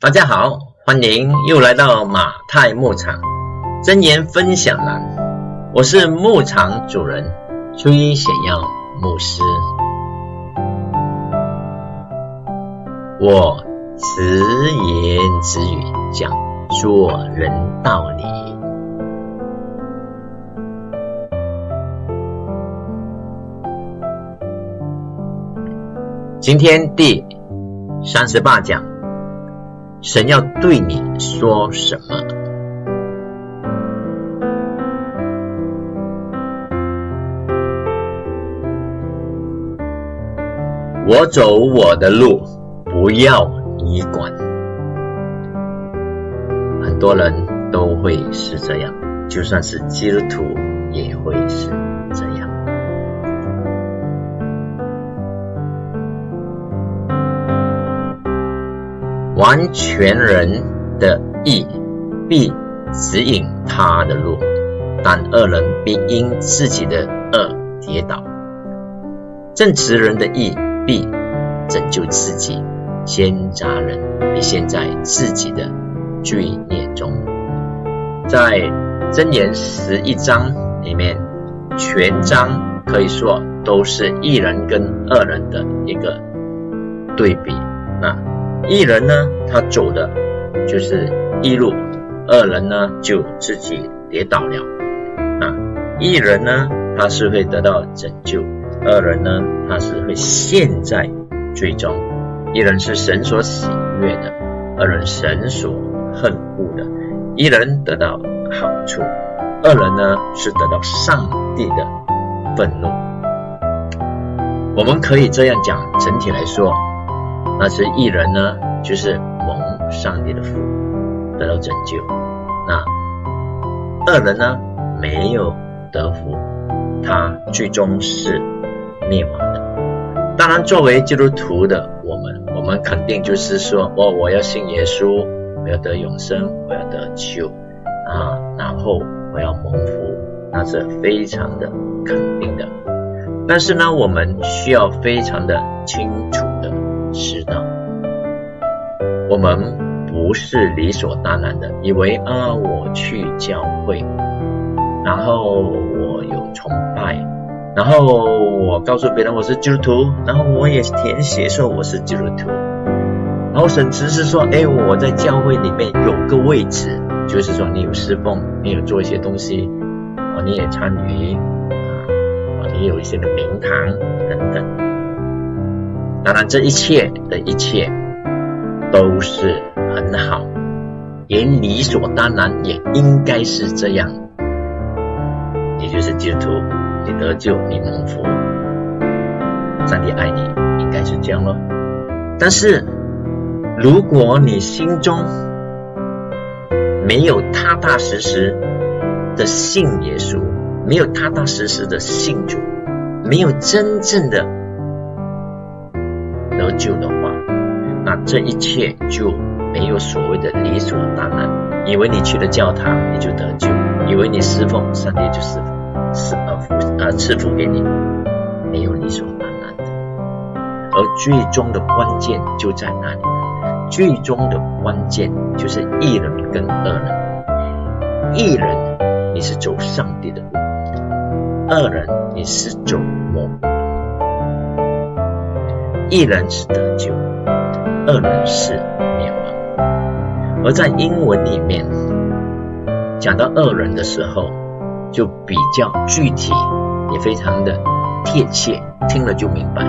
大家好，欢迎又来到马太牧场真言分享栏。我是牧场主人崔显耀牧师。我直言直语讲做人道理。今天第三十八讲。神要对你说什么？我走我的路，不要你管。很多人都会是这样，就算是基督徒也会是完全人的义必指引他的路，但恶人必因自己的恶跌倒。正直人的义必拯救自己，奸诈人必陷在自己的罪孽中。在箴言十一章里面，全章可以说都是一人跟二人的一个对比。那一人呢，他走的就是一路；二人呢，就自己跌倒了。啊，一人呢，他是会得到拯救；二人呢，他是会陷在最终。一人是神所喜悦的，二人神所恨恶的。一人得到好处，二人呢是得到上帝的愤怒。我们可以这样讲，整体来说。那是一人呢，就是蒙上帝的福，得到拯救；那二人呢，没有得福，他最终是灭亡的。当然，作为基督徒的我们，我们肯定就是说，哦，我要信耶稣，我要得永生，我要得救啊，然后我要蒙福，那是非常的肯定的。但是呢，我们需要非常的清楚的。知道，我们不是理所当然的以为啊，我去教会，然后我有崇拜，然后我告诉别人我是基督徒，然后我也填写说我是基督徒，然后甚至是说，哎，我在教会里面有个位置，就是说你有侍奉，你有做一些东西，啊，你也参与，啊，你有一些的名堂等等。当然，这一切的一切都是很好，也理所当然，也应该是这样。你就是基督徒，你得救，你蒙福，上帝爱你，应该是这样咯。但是，如果你心中没有踏踏实实的信耶稣，没有踏踏实实的信主，没有真正的。得救的话，那这一切就没有所谓的理所当然。以为你去了教堂你就得救，以为你侍奉上帝就赐福，赐呃福呃赐福给你，没有理所当然的。而最终的关键就在哪里？最终的关键就是一人跟二人。一人你是走上帝的路，二人你是走魔。一人是得救，二人是灭亡。而在英文里面讲到二人的时候，就比较具体，也非常的贴切，听了就明白。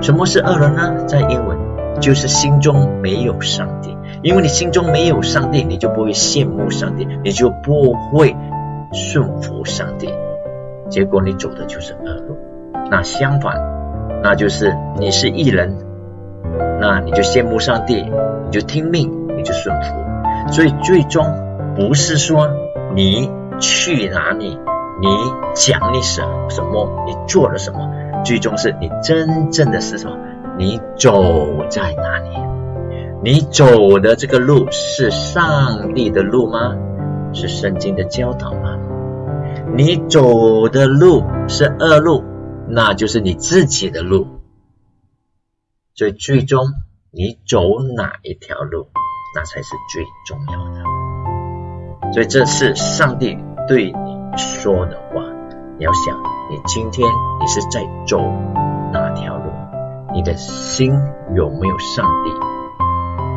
什么是二人呢？在英文就是心中没有上帝，因为你心中没有上帝，你就不会羡慕上帝，你就不会顺服上帝，结果你走的就是二路。那相反。那就是你是异人，那你就羡慕上帝，你就听命，你就顺服。所以最终不是说你去哪里，你讲你什什么，你做了什么，最终是你真正的是什么？你走在哪里？你走的这个路是上帝的路吗？是圣经的教导吗？你走的路是恶路？那就是你自己的路，所以最终你走哪一条路，那才是最重要的。所以这是上帝对你说的话，你要想，你今天你是在走哪条路？你的心有没有上帝？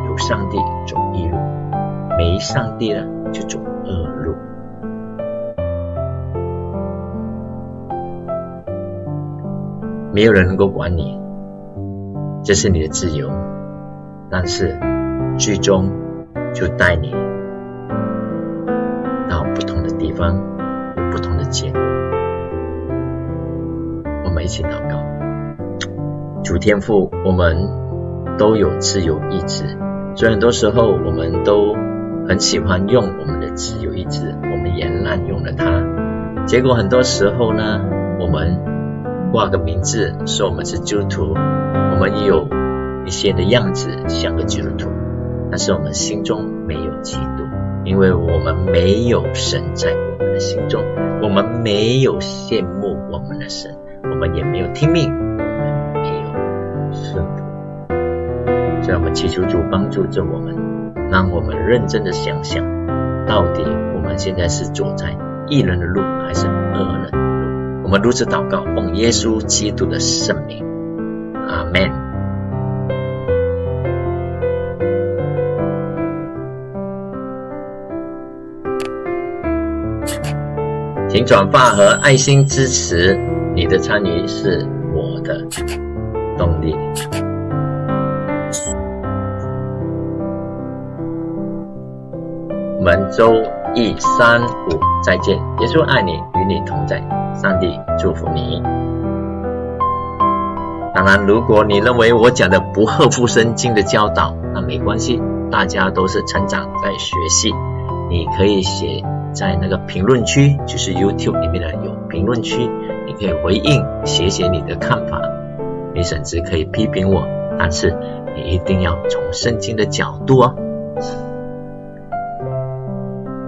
有上帝走一路，没上帝呢就走没有人能够管你，这是你的自由，但是最终就带你到不同的地方，不同的结果。我们一起祷告，主天父，我们都有自由意志，所以很多时候我们都很喜欢用我们的自由意志，我们也滥用了它，结果很多时候呢，我们。挂个名字说我们是基督徒，我们有一些的样子像个基督徒，但是我们心中没有基督，因为我们没有神在我们的心中，我们没有羡慕我们的神，我们也没有听命，我们没有顺服，所以我们祈求主帮助着我们，让我们认真的想想，到底我们现在是走在一人的路还是恶人？我们如此祷告，奉耶稣基督的圣名，阿门。请转发和爱心支持，你的参与是我的动力。我们周一、三、五再见，耶稣爱你，与你同在。上帝祝福你。当然，如果你认为我讲的不合乎圣经的教导，那没关系，大家都是成长在学习。你可以写在那个评论区，就是 YouTube 里面的有评论区，你可以回应，写写你的看法。你甚至可以批评我，但是你一定要从圣经的角度哦。